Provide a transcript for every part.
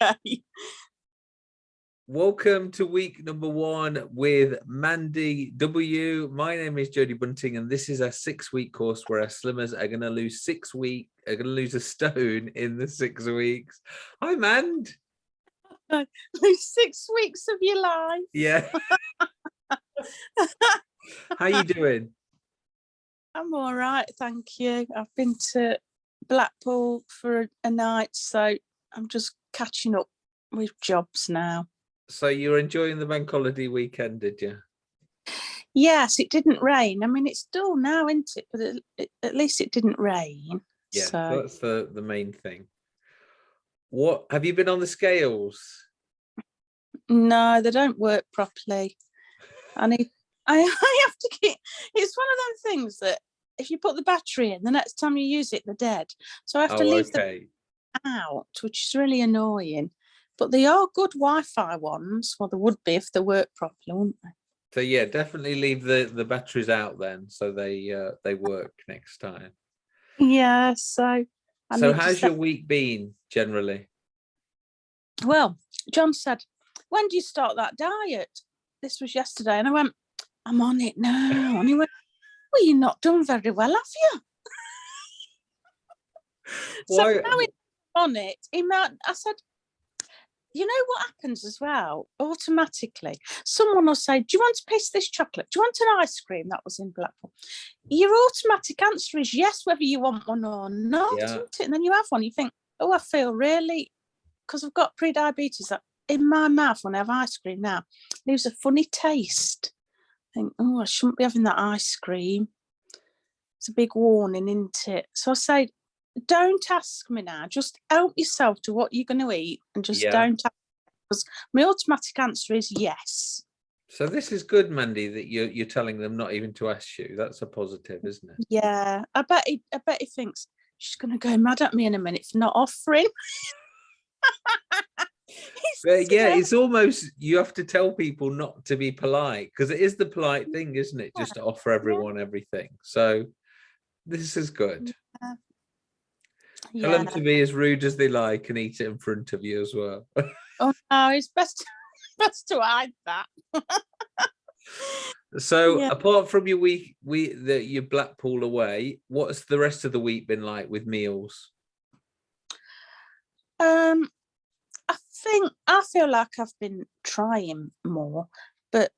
okay. Welcome to week number one with Mandy W. My name is Jodie Bunting, and this is a six-week course where our slimmers are going to lose six week, are going to lose a stone in the six weeks. Hi, Mand. Lose six weeks of your life. Yeah. How you doing? I'm all right, thank you. I've been to Blackpool for a, a night, so I'm just catching up with jobs now. So you're enjoying the bank holiday weekend, did you? Yes, it didn't rain. I mean, it's dull now, isn't it? But at least it didn't rain. Yeah, so. that's the, the main thing. What have you been on the scales? No, they don't work properly. I need I, I have to keep it's one of them things that if you put the battery in, the next time you use it, they're dead. So I have to Oh, leave them okay. Out, which is really annoying. But they are good Wi-Fi ones. Well, they would be if they work properly, wouldn't they? So yeah, definitely leave the the batteries out then, so they uh, they work next time. Yeah, so I so how's your week been generally? well, John said, when do you start that diet? This was yesterday, and I went, I'm on it now. And he went, Well, you're not done very well, have you? Why- So now he's on it, he might, I said, you know what happens as well? Automatically, someone will say, Do you want a piece of this chocolate? Do you want an ice cream? That was in Blackpool. Your automatic answer is yes, whether you want one or not. Yeah. isn't it? And then you have one, you think, Oh, I feel really, because I've got pre diabetes, that in my mouth when I have ice cream now, leaves a funny taste. I think, Oh, I shouldn't be having that ice cream. It's a big warning, isn't it? So I say, don't ask me now. Just help yourself to what you're going to eat, and just Yeah. don't. ask Because my automatic answer is yes. So this is good, Mandy, that you're you're telling them not even to ask you. That's a positive, isn't it? Yeah, I bet. He, I bet he thinks she's going to go mad at me in a minute for not offering. But yeah, it's almost you have to tell people not to be polite because it is the polite mm, thing, isn't it? Just to offer everyone everything. So this is good. Tell them to be as rude as they like and eat it in front of you as well. Oh no, it's best best to hide that. So Yeah. apart from your week, we the your Blackpool away, what's the rest of the week been like with meals? Um, I think I feel like I've been trying more, but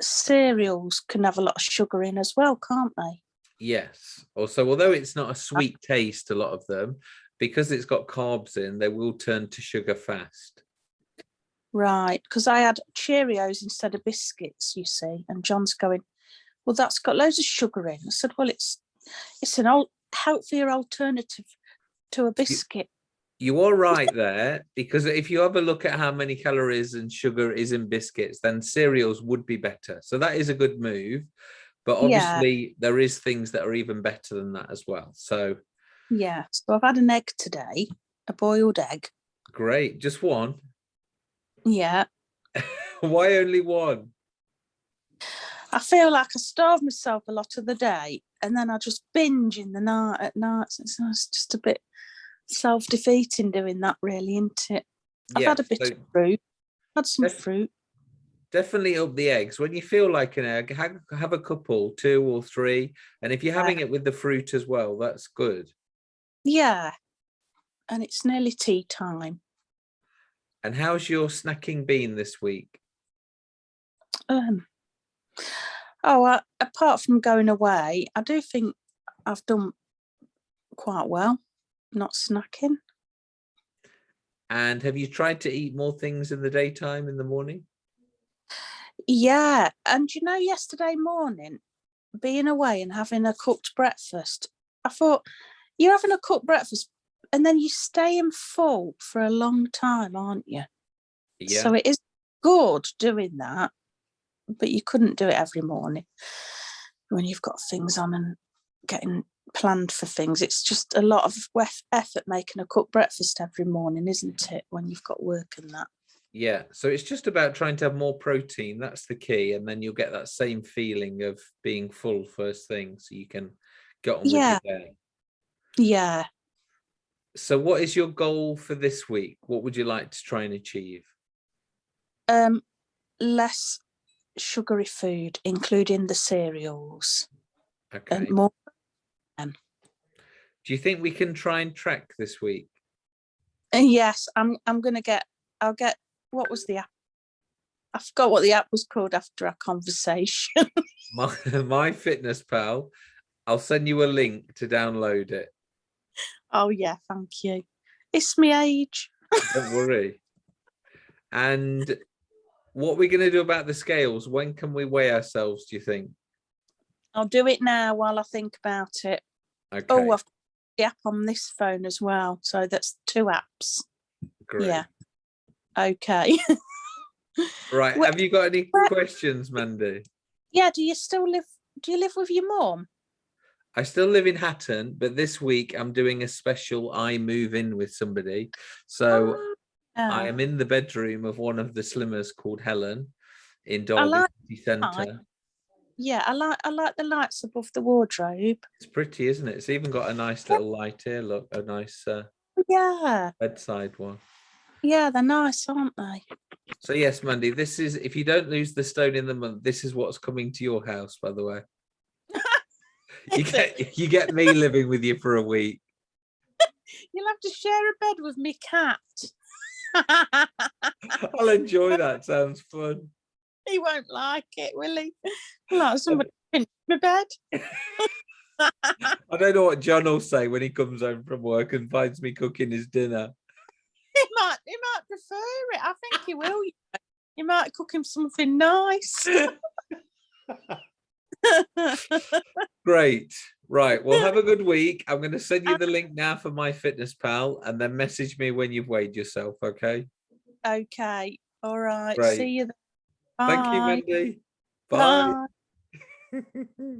cereals can have a lot of sugar in as well, can't they? Yes. Also, although it's not a sweet taste, a lot of them, because it's got carbs in, they will turn to sugar fast. Right, because I had Cheerios instead of biscuits, you see, and John's going, well, that's got loads of sugar in. I said, well, it's it's an old healthier alternative to a biscuit. You are right there, because if you have a look at how many calories and sugar is in biscuits, then cereals would be better. So that is a good move. But Yeah. obviously, there is things that are even better than that as well. So Yeah, so I've had an egg today, a boiled egg. great. Just one. Yeah, Why only one? I feel like I starve myself a lot of the day, and then I just binge in the night at night. So It's it's just a bit self-defeating doing that, really, isn't it? I've Yeah, had a bit so of fruit, had some fruit. Definitely up the eggs. When you feel like an egg, have, have a couple, two or three. And if you're Yeah. having it with the fruit as well, that's good. Yeah, and it's nearly tea time. And how's your snacking been this week? Um, oh, uh, apart from going away, I do think I've done quite well, not snacking. And have you tried to eat more things in the daytime in the morning? Yeah, and you know, yesterday morning, being away and having a cooked breakfast, I thought you're having a cooked breakfast and then you stay in full for a long time, aren't you? Yeah. So it is good doing that, but you couldn't do it every morning when you've got things on and getting planned for things. It's just a lot of effort making a cooked breakfast every morning, isn't it? When you've got work and that. Yeah. So it's just about trying to have more protein. That's the key. And then you'll get that same feeling of being full first thing so you can get on Yeah. with your day. Yeah. So what is your goal for this week? What would you like to try and achieve? Um, less sugary food, including the cereals, Okay. and more. Do you think we can try and track this week? And yes, I'm. I'm gonna get. I'll get. What was the app? I forgot what the app was called after our conversation. My, my fitness pal. I'll send you a link to download it. oh yeah, thank you. It's my age. Don't worry. And what we're going to do about the scales? When can we weigh ourselves? Do you think? I'll do it now while I think about it. Okay. Oh, I've got the app on this phone as well. So that's two apps. great. Yeah. Okay. Right. Where- Have you got any where- questions, Mandy? yeah. Do you still live? Do you live with your mom? I still live in Hatton, but this week I'm doing a special I move in with somebody. So I Oh, am in the bedroom of one of the slimmers called Helen in Derby like City Centre. Yeah, I like. I like the lights above the wardrobe. It's pretty, isn't it? It's even got a nice little light here. Look, a nice uh, Yeah, bedside one. Yeah, they're nice, aren't they? So yes, Mandy, this is if you don't lose the stone in the month, this is what's coming to your house, by the way. You get you get me living with you for a week. You'll have to share a bed with me cat. I'll enjoy that. Sounds fun. he won't like it, will he? Like somebody pinch my bed. I don't know what John will say when he comes home from work and finds me cooking his dinner. He might. He might prefer it. I think he will. you might cook him something nice. Great. Right. Well, have a good week. I'm going to send you the link now for my fitness pal and then message me when you've weighed yourself. Okay. okay. All right. Great. See you then. Thank you, Bye. Bye. Bye.